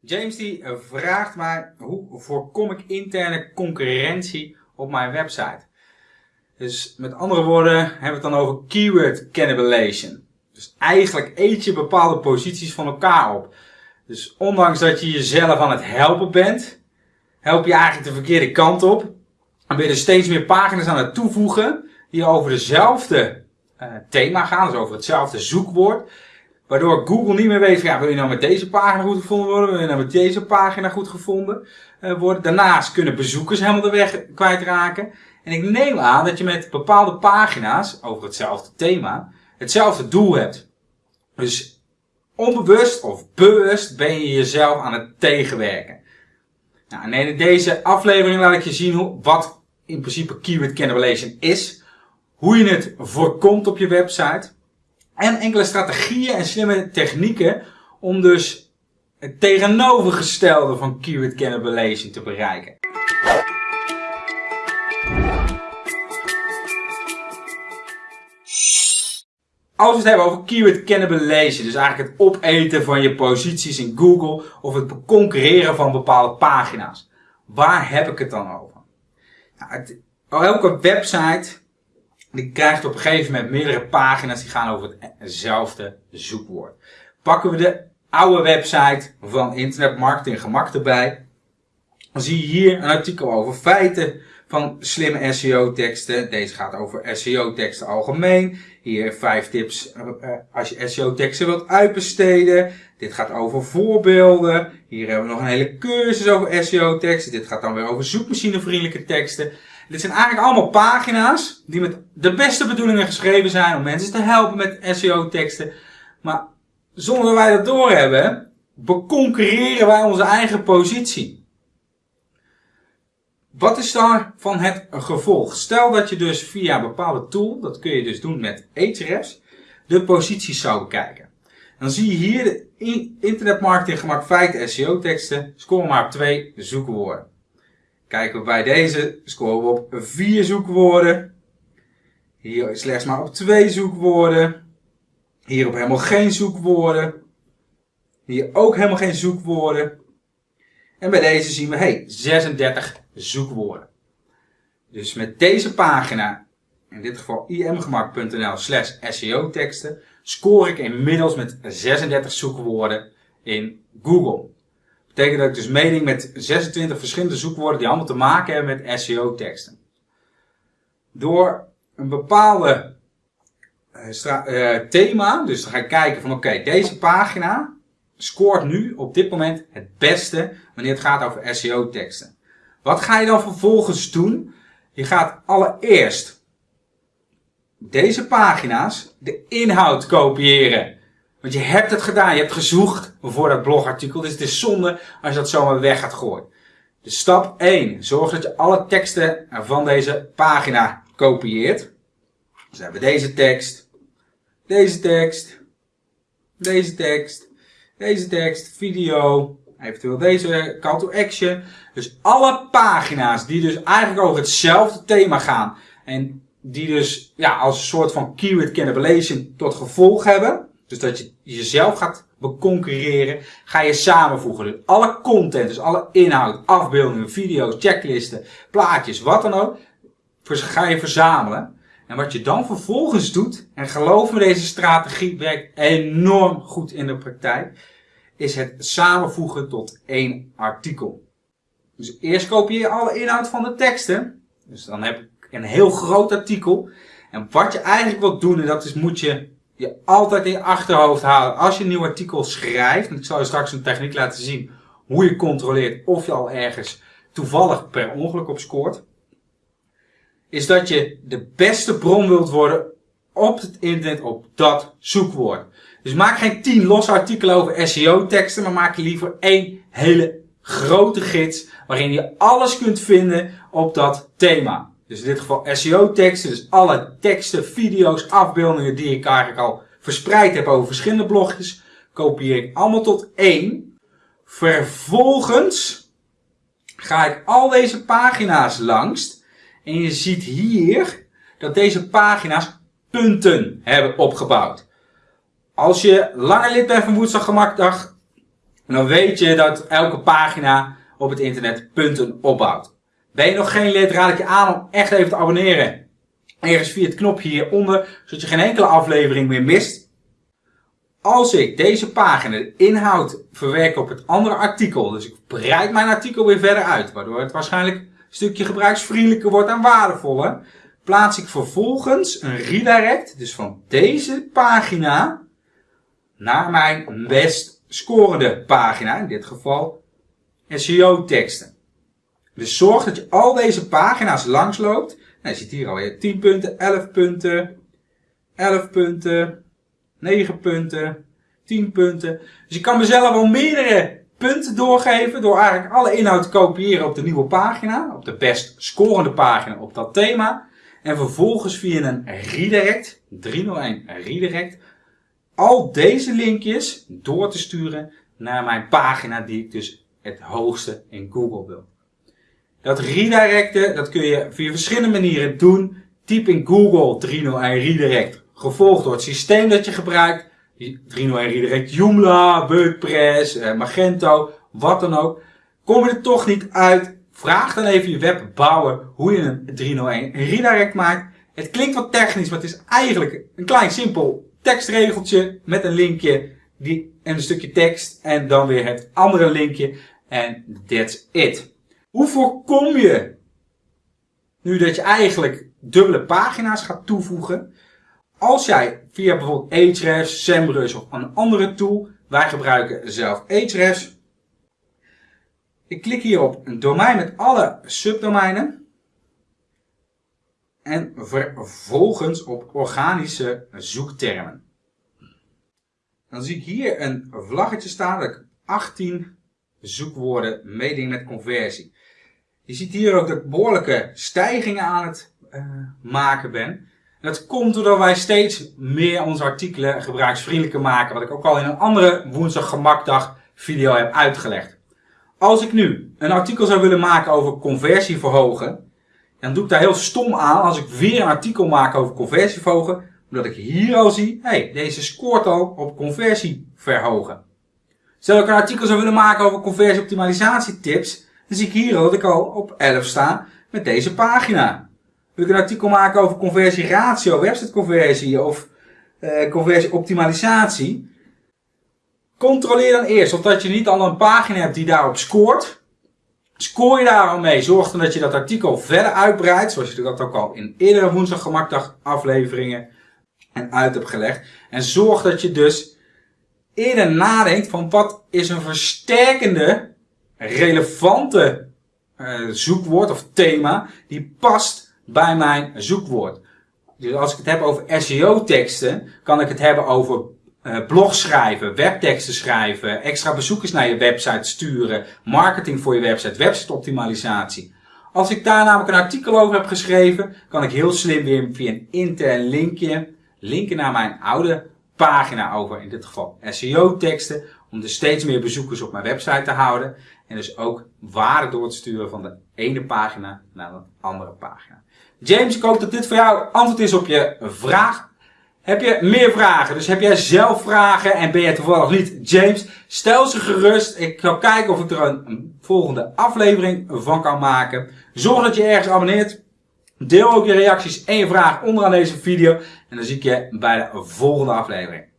James die eh, vraagt mij hoe voorkom ik interne concurrentie op mijn website. Dus met andere woorden hebben we het dan over keyword cannibalization. Dus eigenlijk eet je bepaalde posities van elkaar op. Dus ondanks dat je jezelf aan het helpen bent, help je eigenlijk de verkeerde kant op. En ben je steeds meer pagina's aan het toevoegen die over dezelfde uh, thema gaan, dus over hetzelfde zoekwoord. Waardoor Google niet meer weet, ja, wil je nou met deze pagina goed gevonden worden? Wil je nou met deze pagina goed gevonden uh, worden? Daarnaast kunnen bezoekers helemaal de weg kwijtraken. En ik neem aan dat je met bepaalde pagina's over hetzelfde thema hetzelfde doel hebt. Dus onbewust of bewust ben je jezelf aan het tegenwerken. Nou, en in deze aflevering laat ik je zien hoe, wat in principe keyword cannibalization is. Hoe je het voorkomt op je website. En enkele strategieën en slimme technieken om dus het tegenovergestelde van keyword cannibalization te bereiken. Als we het hebben over keyword cannibalization, dus eigenlijk het opeten van je posities in Google of het concurreren van bepaalde pagina's. Waar heb ik het dan over? Nou, elke website die krijgt op een gegeven moment meerdere pagina's die gaan over hetzelfde zoekwoord. Pakken we de oude website van Internet Marketing Gemak erbij, dan zie je hier een artikel over feiten van slimme SEO teksten. Deze gaat over SEO teksten algemeen. Hier vijf tips uh, als je SEO teksten wilt uitbesteden. Dit gaat over voorbeelden. Hier hebben we nog een hele cursus over SEO teksten. Dit gaat dan weer over zoekmachinevriendelijke teksten. Dit zijn eigenlijk allemaal pagina's die met de beste bedoelingen geschreven zijn om mensen te helpen met SEO teksten. Maar zonder dat wij dat doorhebben, beconcurreren wij onze eigen positie. Wat is daar van het gevolg? Stel dat je dus via een bepaalde tool, dat kun je dus doen met Ahrefs, de posities zou bekijken. Dan zie je hier de internetmarketing gemak feiten SEO teksten, scoren maar op twee zoekwoorden. Kijken we bij deze, scoren we op vier zoekwoorden. Hier slechts maar op twee zoekwoorden. Hier op helemaal geen zoekwoorden. Hier ook helemaal geen zoekwoorden. En bij deze zien we, hey, 36 zoekwoorden. Dus met deze pagina, in dit geval imgemak.nl slash SEO teksten, score ik inmiddels met 36 zoekwoorden in Google. Betekent dat ik dus meeding met 26 verschillende zoekwoorden die allemaal te maken hebben met SEO teksten. Door een bepaalde uh, thema, dus dan ga ik kijken van oké, deze pagina scoort nu op dit moment het beste wanneer het gaat over SEO teksten. Wat ga je dan vervolgens doen? Je gaat allereerst deze pagina's, de inhoud kopiëren. Want je hebt het gedaan, je hebt gezocht voor dat blogartikel. Dus het is zonde als je dat zomaar weg gaat gooien. Dus stap 1. Zorg dat je alle teksten van deze pagina kopieert. Dus we hebben deze tekst, deze tekst, deze tekst, deze tekst, video, eventueel deze call to action. Dus alle pagina's die dus eigenlijk over hetzelfde thema gaan en die dus ja, als een soort van keyword cannibalization tot gevolg hebben. Dus dat je jezelf gaat beconcurreren, ga je samenvoegen. Dus alle content, dus alle inhoud, afbeeldingen, video's, checklisten, plaatjes, wat dan ook, ga je verzamelen. En wat je dan vervolgens doet, en geloof me, deze strategie werkt enorm goed in de praktijk, is het samenvoegen tot één artikel. Dus eerst kopieer je alle inhoud van de teksten. Dus dan heb ik een heel groot artikel. En wat je eigenlijk wilt doen, en dat is, moet je je altijd in je achterhoofd halen. Als je een nieuw artikel schrijft, en ik zal je straks een techniek laten zien hoe je controleert of je al ergens toevallig per ongeluk op scoort. Is dat je de beste bron wilt worden op het internet op dat zoekwoord. Dus maak geen tien losse artikelen over SEO teksten, maar maak je liever één hele grote gids waarin je alles kunt vinden op dat thema. Dus in dit geval SEO teksten, dus alle teksten, video's, afbeeldingen die ik eigenlijk al verspreid heb over verschillende blogjes, kopieer ik allemaal tot één. Vervolgens ga ik al deze pagina's langs en je ziet hier dat deze pagina's punten hebben opgebouwd. Als je langer lid bent van Woensdag Gemakdag, En dan weet je dat elke pagina op het internet punten opbouwt. Ben je nog geen lid, raad ik je aan om echt even te abonneren. Ergens via het knopje hieronder, zodat je geen enkele aflevering meer mist. Als ik deze pagina, de inhoud, verwerk op het andere artikel, dus ik breid mijn artikel weer verder uit, waardoor het waarschijnlijk een stukje gebruiksvriendelijker wordt en waardevoller, plaats ik vervolgens een redirect, dus van deze pagina, naar mijn best scorende pagina, in dit geval SEO teksten. Dus zorg dat je al deze pagina's langsloopt. Nou, je ziet hier alweer 10 punten, 11 punten, 11 punten, 9 punten, 10 punten. Dus je kan mezelf al meerdere punten doorgeven door eigenlijk alle inhoud te kopiëren op de nieuwe pagina, op de best scorende pagina op dat thema. En vervolgens via een redirect, 301 redirect, al deze linkjes door te sturen naar mijn pagina die ik dus het hoogste in Google wil. Dat redirecten, dat kun je via verschillende manieren doen. Typ in Google 301 redirect, gevolgd door het systeem dat je gebruikt. 301 redirect Joomla, WordPress, eh, Magento, wat dan ook. Kom je er toch niet uit, vraag dan even je webbouwer hoe je een 301 redirect maakt. Het klinkt wat technisch, maar het is eigenlijk een klein simpel tekstregeltje met een linkje die, en een stukje tekst en dan weer het andere linkje en that's it. Hoe voorkom je nu dat je eigenlijk dubbele pagina's gaat toevoegen? Als jij via bijvoorbeeld Ahrefs, SEMrush of een andere tool, wij gebruiken zelf Ahrefs. Ik klik hier op een domein met alle subdomeinen. En vervolgens op organische zoektermen. Dan zie ik hier een vlaggetje staan dat ik 18 zoekwoorden meeding met conversie. Je ziet hier ook dat ik behoorlijke stijgingen aan het uh, maken ben. En dat komt doordat wij steeds meer onze artikelen gebruiksvriendelijker maken. Wat ik ook al in een andere woensdag gemakdag video heb uitgelegd. Als ik nu een artikel zou willen maken over conversie verhogen. Dan doe ik daar heel stom aan als ik weer een artikel maak over conversie verhogen. Omdat ik hier al zie, hey, deze scoort al op conversie verhogen. Stel ik een artikel zou willen maken over conversieoptimalisatietips, dan zie ik hier dat ik al op 11 sta met deze pagina. Wil ik een artikel maken over conversieratio, websiteconversie of uh, conversieoptimalisatie, controleer dan eerst of dat je niet al een pagina hebt die daarop scoort. Scoor je daar al mee, zorg dan dat je dat artikel verder uitbreidt, zoals je dat ook al in eerdere woensdag gemakdag afleveringen en uit hebt gelegd. En zorg dat je dus eerder nadenkt van wat is een versterkende, relevante uh, zoekwoord of thema die past bij mijn zoekwoord. Dus als ik het heb over SEO-teksten, kan ik het hebben over uh, blog schrijven, webteksten schrijven, extra bezoekers naar je website sturen, marketing voor je website, website-optimalisatie. Als ik daar namelijk een artikel over heb geschreven, kan ik heel slim weer via een intern linkje linken naar mijn oude pagina over, in dit geval SEO-teksten, om dus steeds meer bezoekers op mijn website te houden. En dus ook waarde door te sturen van de ene pagina naar de andere pagina. James, ik hoop dat dit voor jou antwoord is op je vraag. Heb je meer vragen? Dus heb jij zelf vragen en ben je toevallig niet James? Stel ze gerust. Ik ga kijken of ik er een volgende aflevering van kan maken. Zorg dat je ergens abonneert. Deel ook je reacties en je vragen onderaan deze video. En dan zie ik je bij de volgende aflevering.